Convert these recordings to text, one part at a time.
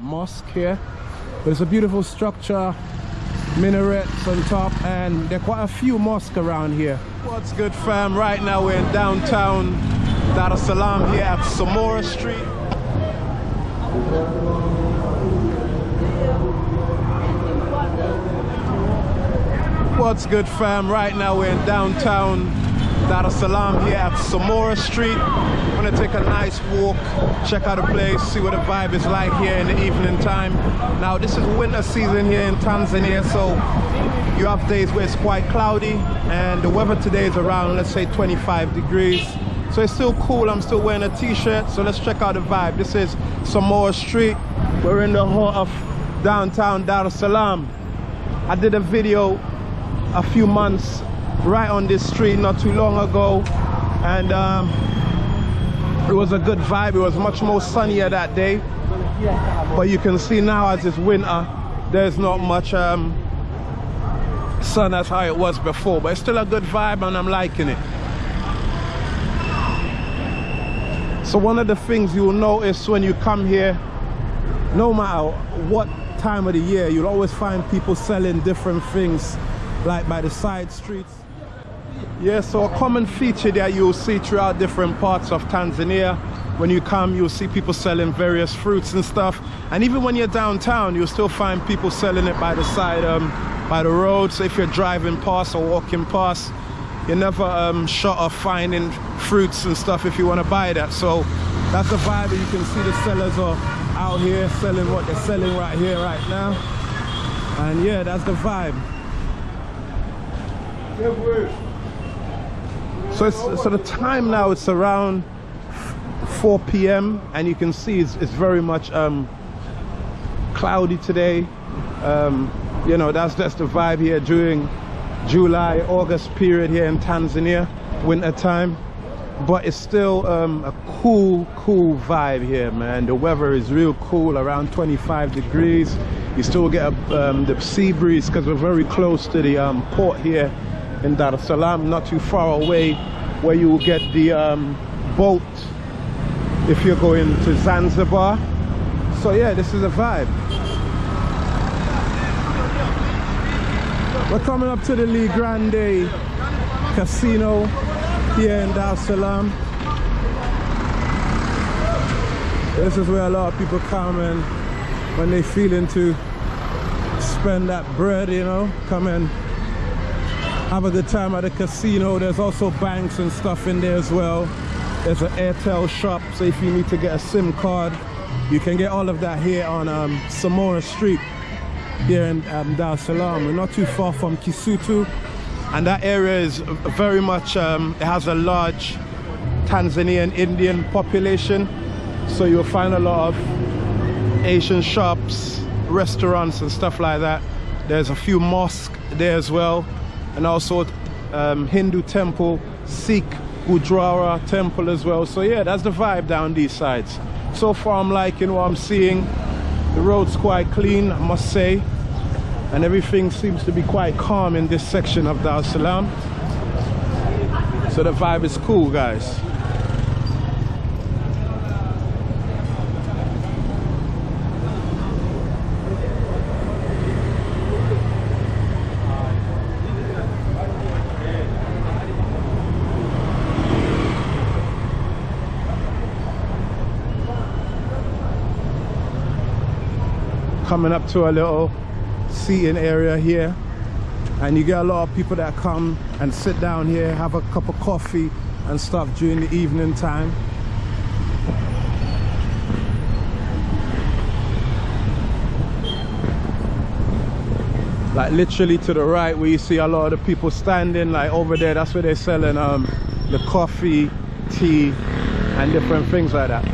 mosque here. There's a beautiful structure minarets on top and there are quite a few mosques around here. What's good fam? Right now we're in downtown dar es salaam here at samora street. What's good fam? Right now we're in downtown Dar es Salaam here at Samora Street. I'm gonna take a nice walk, check out the place, see what the vibe is like here in the evening time. Now this is winter season here in Tanzania, so you have days where it's quite cloudy and the weather today is around, let's say 25 degrees. So it's still cool, I'm still wearing a t-shirt, so let's check out the vibe. This is Samora Street. We're in the heart of downtown Dar es Salaam. I did a video a few months right on this street not too long ago. And um, it was a good vibe. It was much more sunnier that day. But you can see now as it's winter there's not much um, sun as how it was before. But it's still a good vibe and I'm liking it. So one of the things you'll notice when you come here no matter what time of the year you'll always find people selling different things like by the side streets yeah, so a common feature that you'll see throughout different parts of Tanzania. When you come, you'll see people selling various fruits and stuff. And even when you're downtown, you'll still find people selling it by the side, um, by the road. So if you're driving past or walking past, you're never um, short of finding fruits and stuff if you want to buy that. So that's the vibe. You can see the sellers are out here selling what they're selling right here, right now. And yeah, that's the vibe. So, it's so the time now it's around 4 p.m. and you can see it's, it's very much um, cloudy today. Um, you know, that's just the vibe here during July, August period here in Tanzania, winter time. But it's still um, a cool, cool vibe here, man. The weather is real cool, around 25 degrees. You still get um, the sea breeze because we're very close to the um, port here in Dar es Salaam, not too far away, where you will get the um, boat if you're going to Zanzibar. So yeah, this is a vibe. We're coming up to the Le Grande Casino here in Dar es Salaam. This is where a lot of people come and when they feeling to spend that bread, you know, come and have a good time at the casino. There's also banks and stuff in there as well. There's an Airtel shop, so if you need to get a SIM card, you can get all of that here on um, Samora Street here in um, Dar es Salaam. We're not too far from Kisutu. And that area is very much, um, it has a large Tanzanian Indian population. So you'll find a lot of Asian shops, restaurants and stuff like that. There's a few mosques there as well and also um, Hindu temple, Sikh Gurdwara temple as well. So yeah, that's the vibe down these sides. So far I'm liking what I'm seeing. The road's quite clean, I must say. And everything seems to be quite calm in this section of Dar Salaam. So the vibe is cool, guys. Coming up to a little seating area here. And you get a lot of people that come and sit down here have a cup of coffee and stuff during the evening time. Like literally to the right where you see a lot of the people standing like over there that's where they're selling um the coffee tea and different things like that.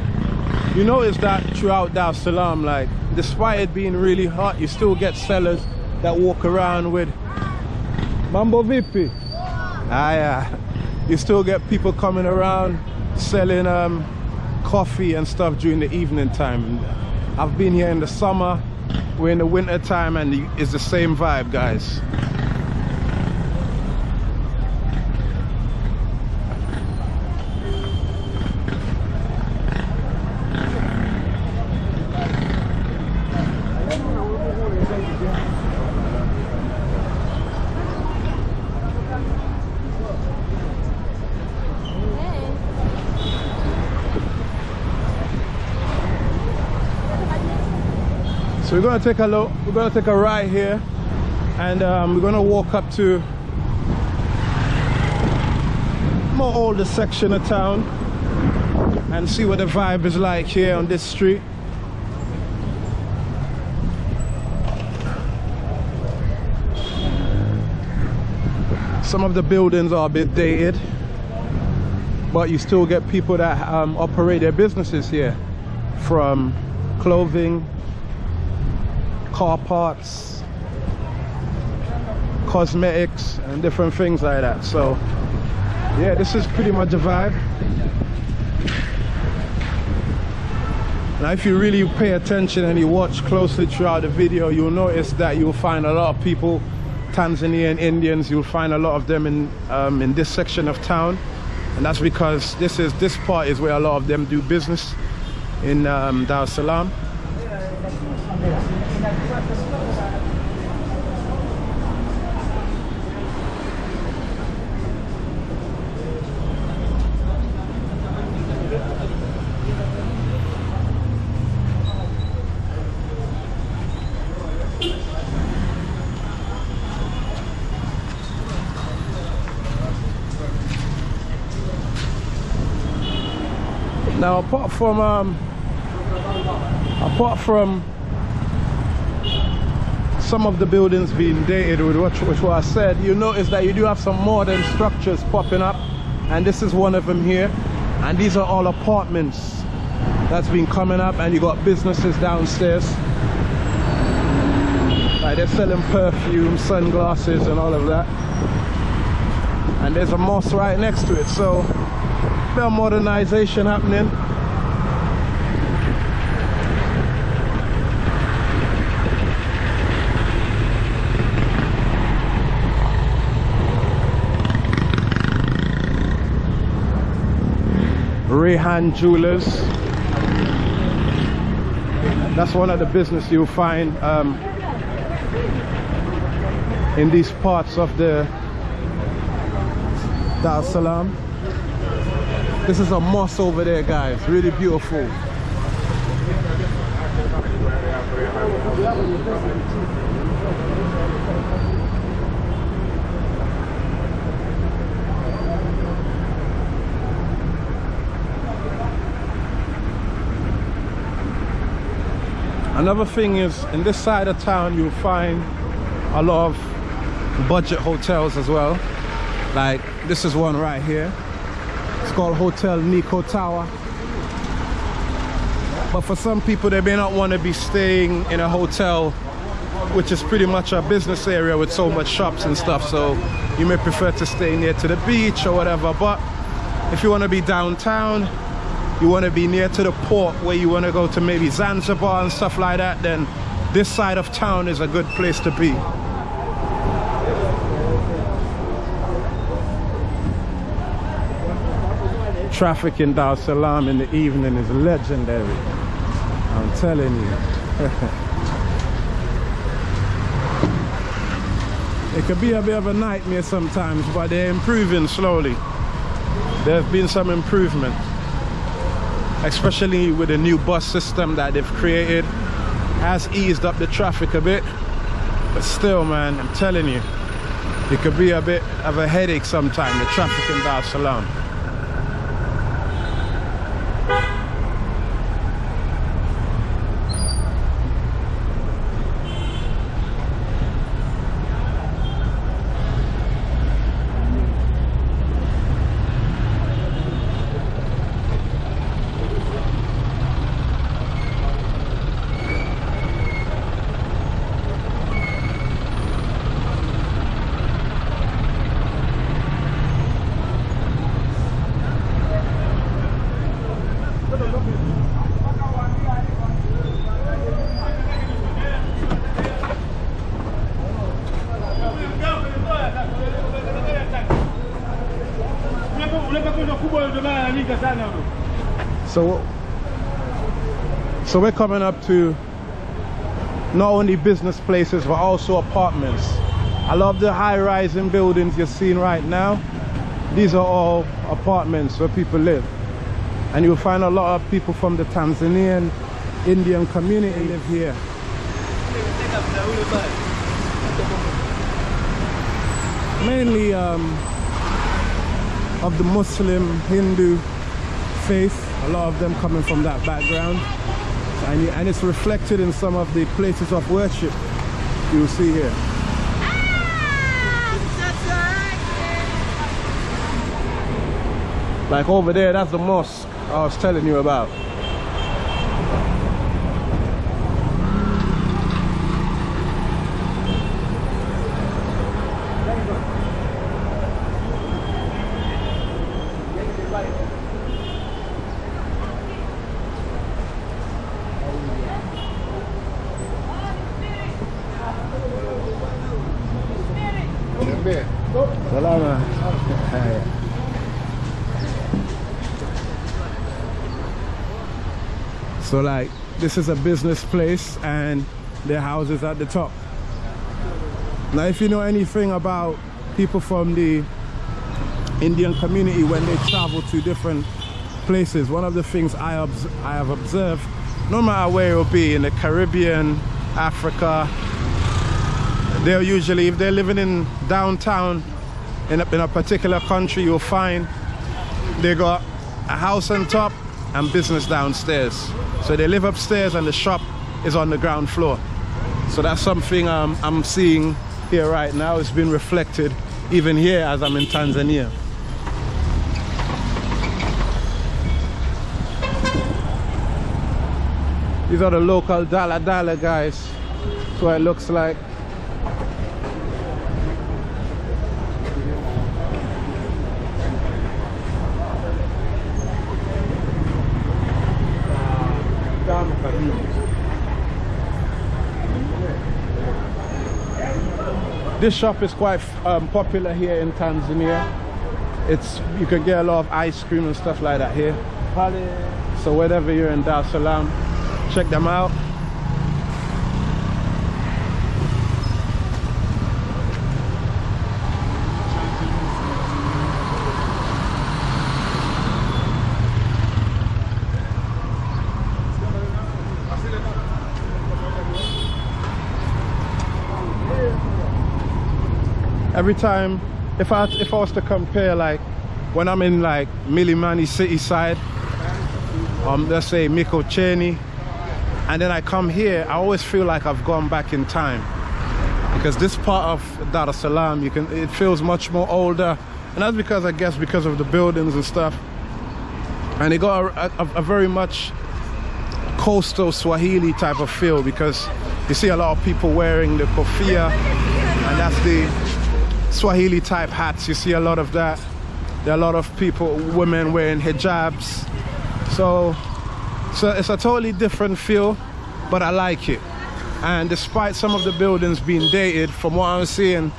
You notice that throughout Dar es Salaam like despite it being really hot you still get sellers that walk around with mambo vipi ah yeah. You still get people coming around selling um, coffee and stuff during the evening time. I've been here in the summer. We're in the winter time and it's the same vibe guys gonna take a look, we're gonna take a ride here and um, we're gonna walk up to more older section of town and see what the vibe is like here on this street. Some of the buildings are a bit dated, but you still get people that um, operate their businesses here from clothing, car parts, cosmetics, and different things like that. So, yeah, this is pretty much a vibe. Now, if you really pay attention and you watch closely throughout the video, you'll notice that you'll find a lot of people, Tanzanian Indians, you'll find a lot of them in, um, in this section of town. And that's because this is this part is where a lot of them do business in um, Dar es Salaam. Now, apart from um, apart from some of the buildings being dated with what, which what I said, you notice that you do have some modern structures popping up, and this is one of them here. And these are all apartments that's been coming up, and you got businesses downstairs. Like they're selling perfume, sunglasses, and all of that. And there's a mosque right next to it, so bit of modernization happening. Rayhan Jewelers. That's one of the business you'll find um, in these parts of the Dar Salaam. This is a moss over there, guys. Really beautiful. Another thing is, in this side of town, you'll find a lot of budget hotels as well. Like, this is one right here. Called Hotel Nico Tower. But for some people, they may not want to be staying in a hotel which is pretty much a business area with so much shops and stuff. So you may prefer to stay near to the beach or whatever. But if you want to be downtown, you want to be near to the port where you want to go to maybe Zanzibar and stuff like that, then this side of town is a good place to be. Traffic in Dar Salaam in the evening is legendary. I'm telling you. it could be a bit of a nightmare sometimes, but they're improving slowly. There have been some improvement especially with the new bus system that they've created has eased up the traffic a bit but still man i'm telling you it could be a bit of a headache sometimes the traffic in dar salaam So, so we're coming up to not only business places but also apartments. I love the high-rising buildings you're seeing right now. These are all apartments where people live. And you'll find a lot of people from the Tanzanian Indian community live here. Mainly um, of the Muslim, Hindu faith. A lot of them coming from that background. And, and it's reflected in some of the places of worship you'll see here. Like over there, that's the mosque I was telling you about. So like this is a business place and their houses at the top. Now if you know anything about people from the Indian community when they travel to different places, one of the things I, I have observed, no matter where it will be, in the Caribbean, Africa, they're usually, if they're living in downtown, in a, in a particular country, you'll find they got a house on top and business downstairs. So they live upstairs and the shop is on the ground floor. So that's something um, I'm seeing here right now. It's been reflected even here as I'm in Tanzania. These are the local Dala Dala guys. That's what it looks like. This shop is quite um, popular here in Tanzania. It's you can get a lot of ice cream and stuff like that here. So whenever you're in Dar es Salaam, check them out. every time if I if I was to compare like when I'm in like Mlimani city side um let's say Mikocheni and then I come here I always feel like I've gone back in time because this part of Dar es Salaam you can it feels much more older and that's because I guess because of the buildings and stuff and it got a, a, a very much coastal Swahili type of feel because you see a lot of people wearing the kofia and that's the Swahili type hats. You see a lot of that. There are a lot of people, women wearing hijabs. So, so it's a totally different feel, but I like it. And despite some of the buildings being dated, from what I'm seeing,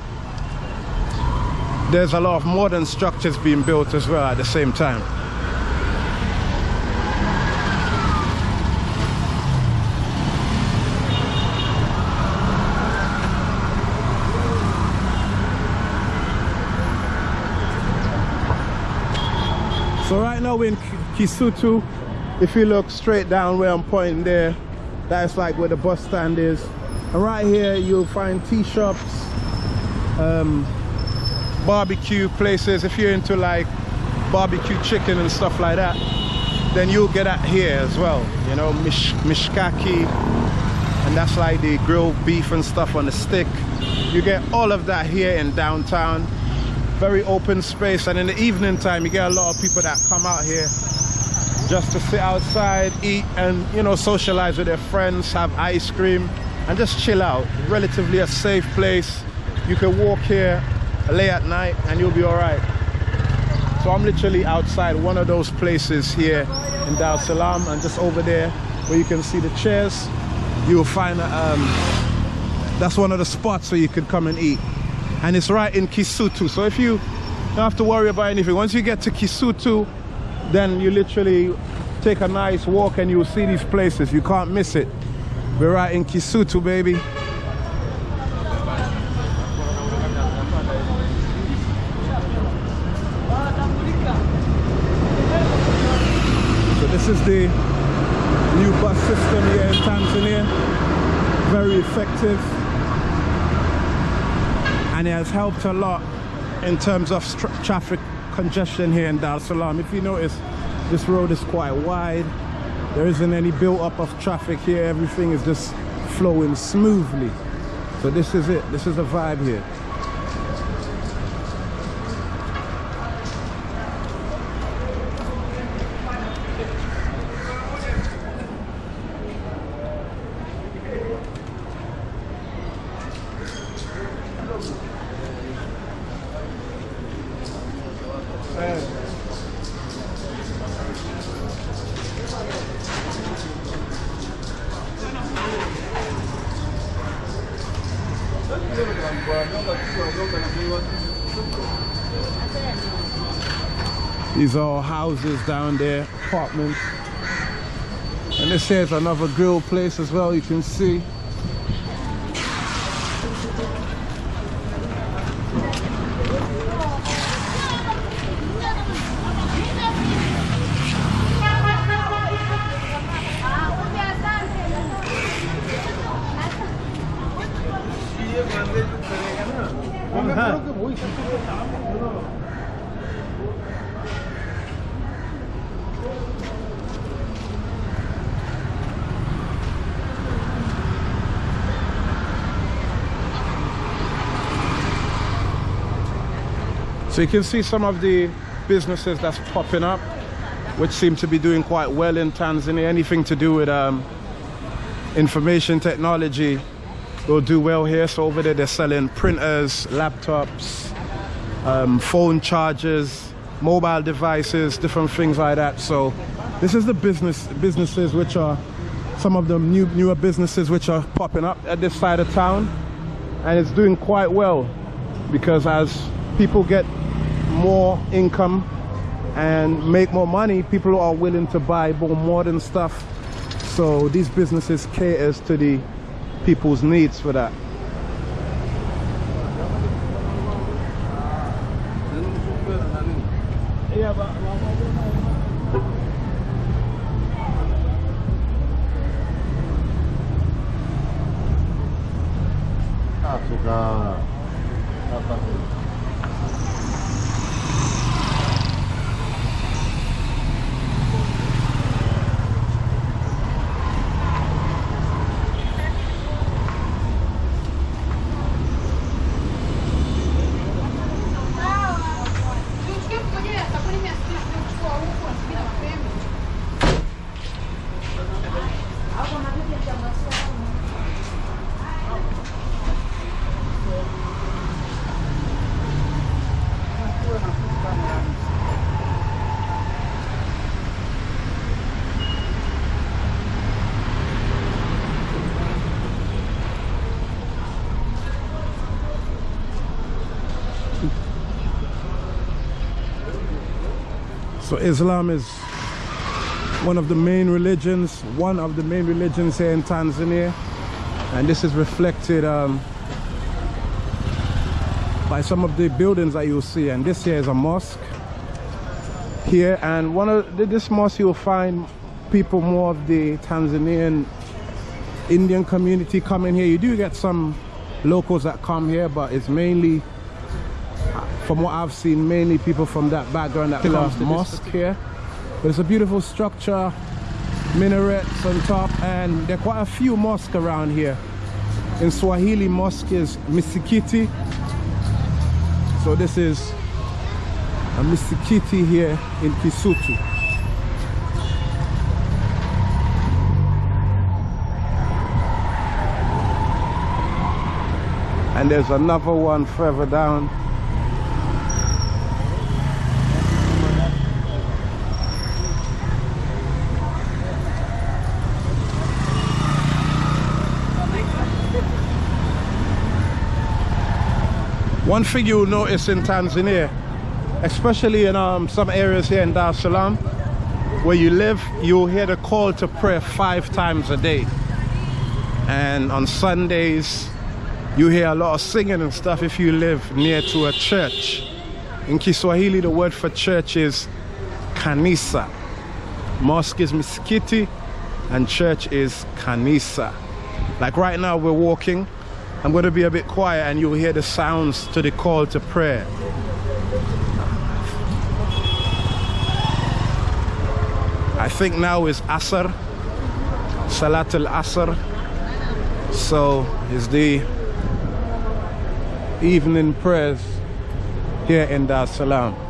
there's a lot of modern structures being built as well at the same time. So right now we're in Kisutu. If you look straight down where I'm pointing there, that's like where the bus stand is. And right here you'll find tea shops, um, barbecue places. If you're into like barbecue chicken and stuff like that, then you'll get that here as well. You know, mish mishkaki, and that's like the grilled beef and stuff on the stick. You get all of that here in downtown very open space and in the evening time you get a lot of people that come out here just to sit outside eat and you know socialize with their friends have ice cream and just chill out. Relatively a safe place. You can walk here late at night and you'll be all right so i'm literally outside one of those places here in Dar Salaam and just over there where you can see the chairs you'll find um, that's one of the spots where you could come and eat. And it's right in Kisutu. So if you don't have to worry about anything, once you get to Kisutu, then you literally take a nice walk and you'll see these places. You can't miss it. We're right in Kisutu, baby. So this is the new bus system here in Tanzania. Very effective and it has helped a lot in terms of traffic congestion here in Dar Salaam. If you notice, this road is quite wide. There isn't any build up of traffic here. Everything is just flowing smoothly. So this is it. This is the vibe here. These are houses down there, apartments. And this here's another grill place as well, you can see. So you can see some of the businesses that's popping up, which seem to be doing quite well in Tanzania. Anything to do with um, information technology will do well here. So over there, they're selling printers, laptops, um, phone chargers, mobile devices, different things like that. So this is the business businesses which are some of the new newer businesses which are popping up at this side of town, and it's doing quite well because as people get more income and make more money, people are willing to buy more modern stuff. So these businesses caters to the people's needs for that. Yeah, but So Islam is one of the main religions, one of the main religions here in Tanzania. And this is reflected um, by some of the buildings that you'll see. And this here is a mosque here. And one of this mosque you'll find people more of the Tanzanian Indian community coming here. You do get some locals that come here, but it's mainly from what I've seen, mainly people from that background that to mosque here. But it's a beautiful structure, minarets on top, and there are quite a few mosques around here. In Swahili, mosque is misikiti. So this is a misikiti here in Kisutu. And there's another one further down One thing you'll notice in Tanzania, especially in um, some areas here in Dar es Salaam, where you live, you'll hear the call to prayer five times a day. And on Sundays, you hear a lot of singing and stuff if you live near to a church. In Kiswahili, the word for church is kanisa. Mosque is miskiti and church is kanisa. Like right now, we're walking. I'm going to be a bit quiet and you'll hear the sounds to the call to prayer. I think now is Asr, Salat al Asr. So it's the evening prayers here in Dar Salaam.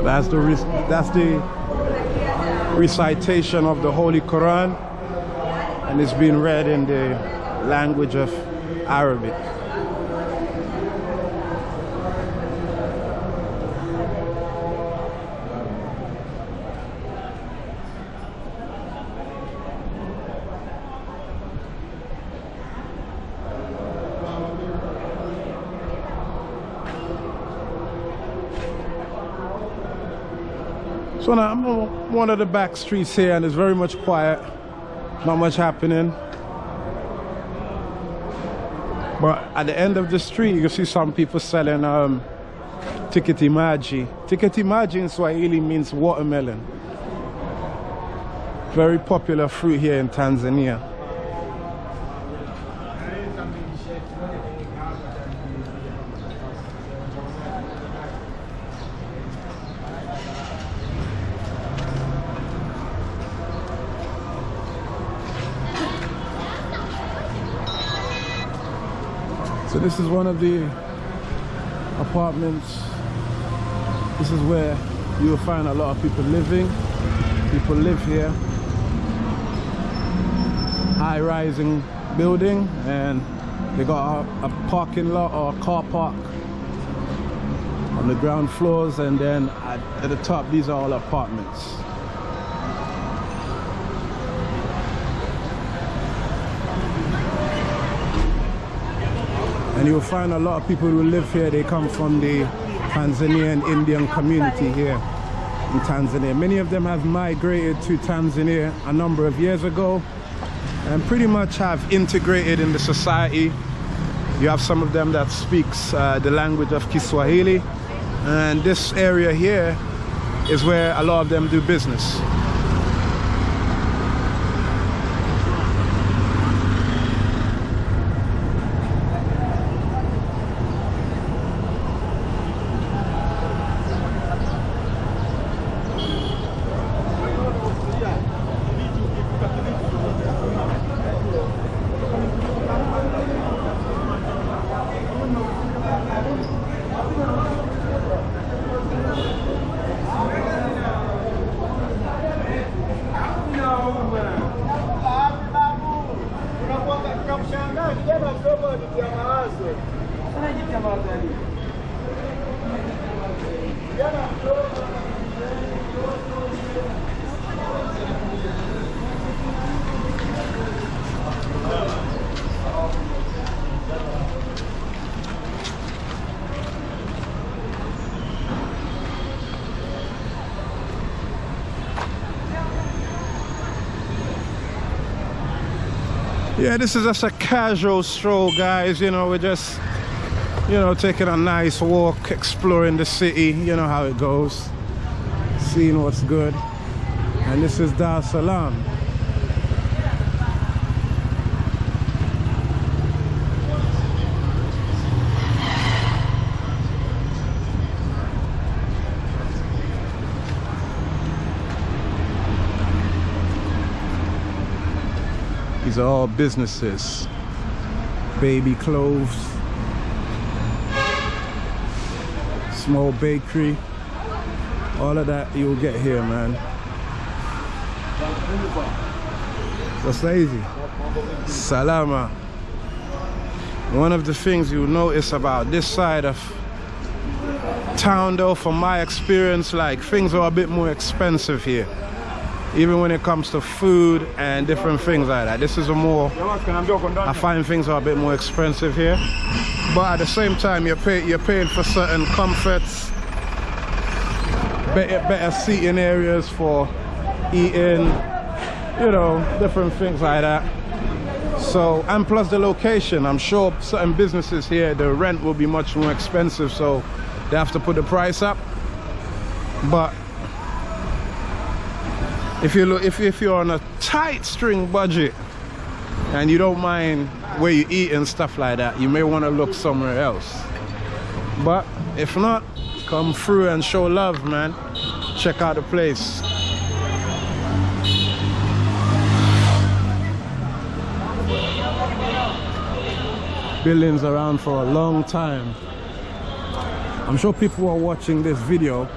So that's the that's the recitation of the Holy Quran, and it's being read in the language of Arabic. So now I'm on one of the back streets here and it's very much quiet. Not much happening. But at the end of the street, you see some people selling um, tikiti maji. Tikiti maji in Swahili means watermelon. Very popular fruit here in Tanzania. This is one of the apartments. This is where you'll find a lot of people living. People live here. High rising building and they got a, a parking lot or a car park on the ground floors and then at, at the top these are all apartments. And you'll find a lot of people who live here they come from the Tanzanian Indian community here in Tanzania. Many of them have migrated to Tanzania a number of years ago and pretty much have integrated in the society. You have some of them that speaks uh, the language of Kiswahili. And this area here is where a lot of them do business yeah this is just a casual stroll guys you know we're just you know, taking a nice walk, exploring the city, you know how it goes, seeing what's good. And this is Dar Salaam. All businesses. Baby clothes, small bakery, all of that you'll get here, man. What's easy? Salama. One of the things you'll notice about this side of town though, from my experience, like things are a bit more expensive here even when it comes to food and different things like that. This is a more, I find things are a bit more expensive here. But at the same time, you're, pay, you're paying for certain comforts, better, better seating areas for eating, you know, different things like that. So, and plus the location, I'm sure certain businesses here, the rent will be much more expensive, so they have to put the price up. But if you look if, if you're on a tight string budget and you don't mind where you eat and stuff like that you may want to look somewhere else. But if not come through and show love man. Check out the place. Buildings around for a long time. I'm sure people are watching this video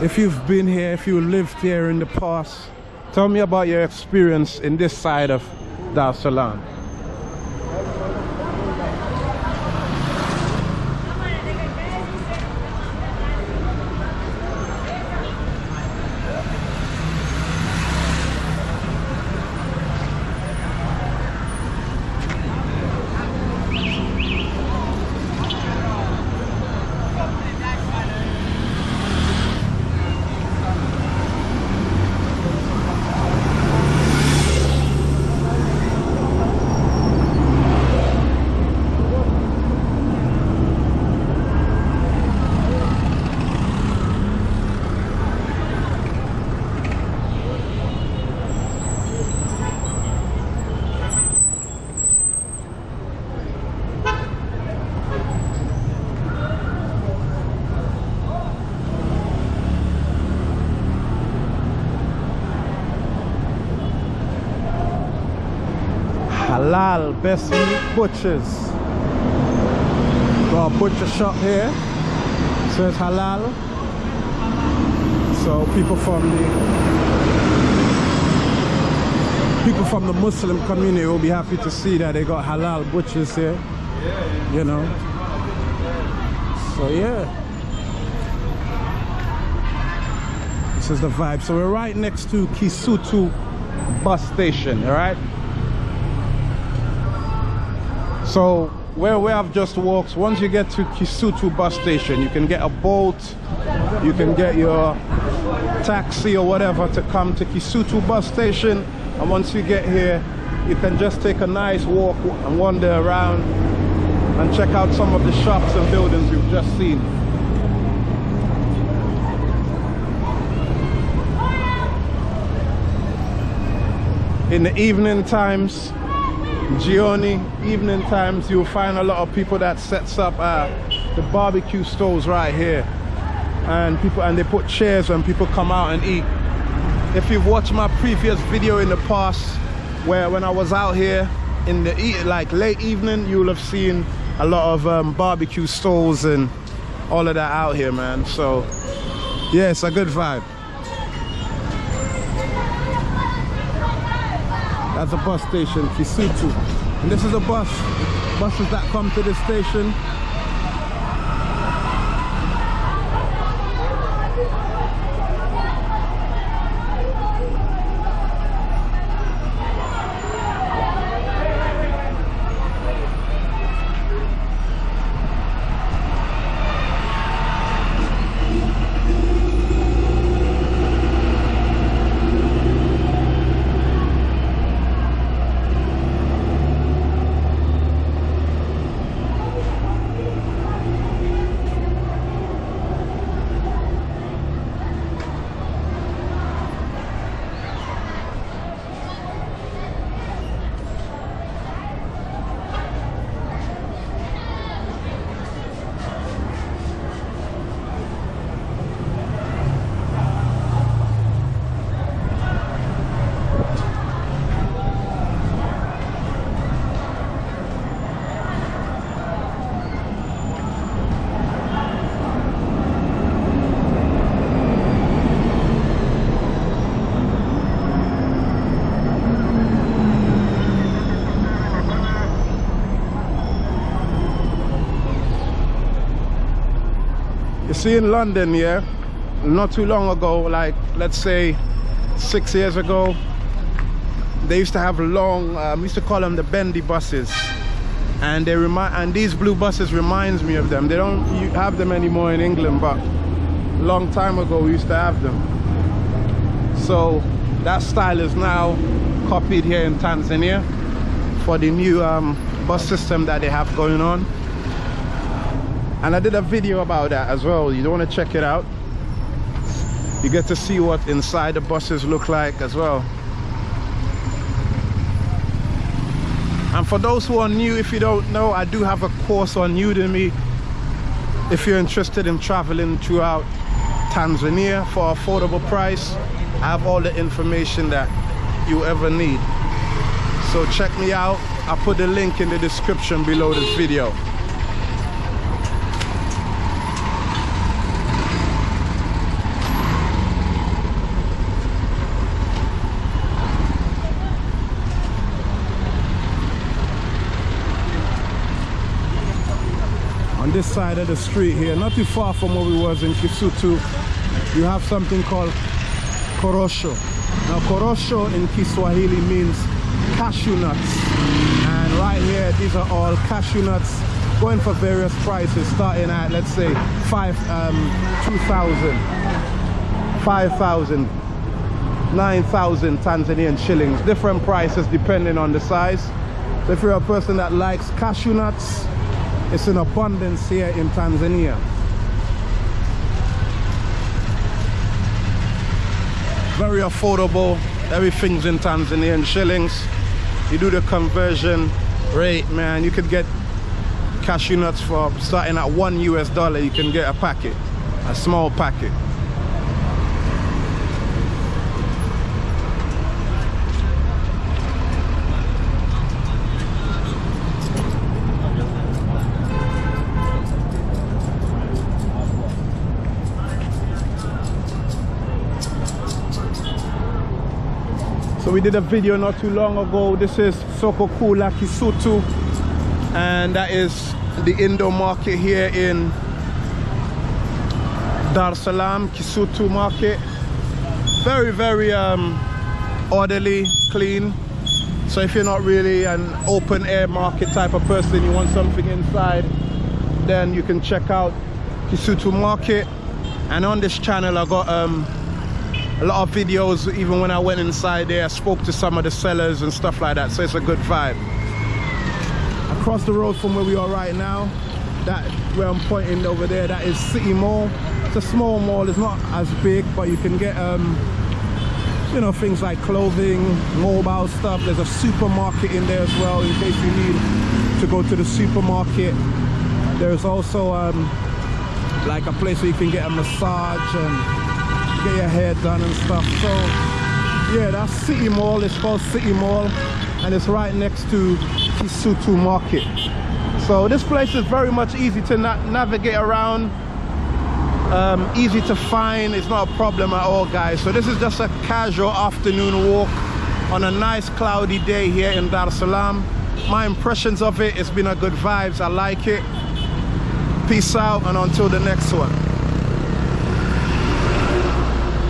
if you've been here, if you lived here in the past, tell me about your experience in this side of Dar Salaam. Halal Best Meat Butchers. Got a butcher shop here. Says halal. So people from the people from the Muslim community will be happy to see that they got halal butchers here. You know. So yeah. This is the vibe. So we're right next to Kisutu bus station, all right? So where we have just walked, once you get to Kisutu bus station, you can get a boat, you can get your taxi or whatever to come to Kisutu bus station. And once you get here, you can just take a nice walk and wander around and check out some of the shops and buildings you've just seen. In the evening times, Jioni evening times you'll find a lot of people that sets up uh, the barbecue stalls right here. And people and they put chairs and people come out and eat. If you've watched my previous video in the past where when I was out here in the eat like late evening you'll have seen a lot of um, barbecue stalls and all of that out here man. So yeah it's a good vibe That's a bus station, Kisutu. And this is a bus, buses that come to this station see in London, yeah, not too long ago, like let's say six years ago, they used to have long, um, used to call them the bendy buses. And they remind, and these blue buses reminds me of them. They don't have them anymore in England, but long time ago we used to have them. So that style is now copied here in Tanzania for the new um, bus system that they have going on and I did a video about that as well. You don't want to check it out. You get to see what inside the buses look like as well. And for those who are new if you don't know I do have a course on Udemy. If you're interested in traveling throughout Tanzania for affordable price I have all the information that you ever need. So check me out. I'll put the link in the description below this video this side of the street here not too far from where we was in Kisutu you have something called korosho. Now korosho in Kiswahili means cashew nuts. And right here these are all cashew nuts going for various prices starting at let's say five um 2000 5000 9000 Tanzanian shillings. Different prices depending on the size. So if you're a person that likes cashew nuts it's in abundance here in Tanzania. Very affordable. Everything's in Tanzanian shillings. You do the conversion rate, man. You could get cashew nuts for starting at one US dollar. You can get a packet, a small packet. We did a video not too long ago. This is Soko Kuu la Kisutu and that is the Indo market here in Dar es Salaam, Kisutu market. Very, very um, orderly, clean. So if you're not really an open air market type of person, you want something inside, then you can check out Kisutu market. And on this channel, I got um, a lot of videos even when I went inside there I spoke to some of the sellers and stuff like that so it's a good vibe. Across the road from where we are right now that where I'm pointing over there that is City Mall. It's a small mall it's not as big but you can get um you know things like clothing mobile stuff. There's a supermarket in there as well in case you need to go to the supermarket. There's also um like a place where you can get a massage and get your hair done and stuff. So yeah that's city mall it's called city mall and it's right next to kisutu market. So this place is very much easy to na navigate around um, easy to find. It's not a problem at all guys. So this is just a casual afternoon walk on a nice cloudy day here in Dar es Salaam. My impressions of it it's been a good vibes. I like it. Peace out and until the next one